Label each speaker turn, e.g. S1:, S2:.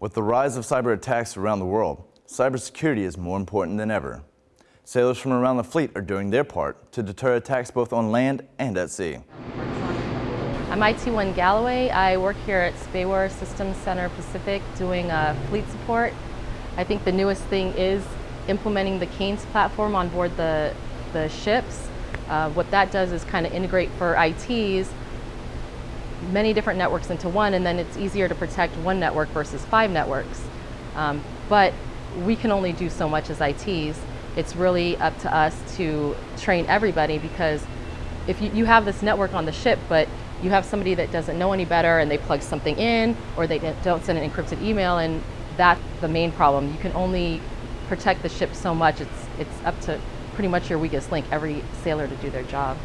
S1: With the rise of cyber attacks around the world, cybersecurity is more important than ever. Sailors from around the fleet are doing their part to deter attacks both on land and at sea.
S2: I'm IT1 Galloway. I work here at SPAWAR Systems Center Pacific doing uh, fleet support. I think the newest thing is implementing the CANES platform on board the, the ships. Uh, what that does is kind of integrate for ITs many different networks into one and then it's easier to protect one network versus five networks. Um, but we can only do so much as ITs. It's really up to us to train everybody because if you, you have this network on the ship but you have somebody that doesn't know any better and they plug something in or they don't send an encrypted email and that's the main problem. You can only protect the ship so much. It's, it's up to pretty much your weakest link, every sailor to do their job.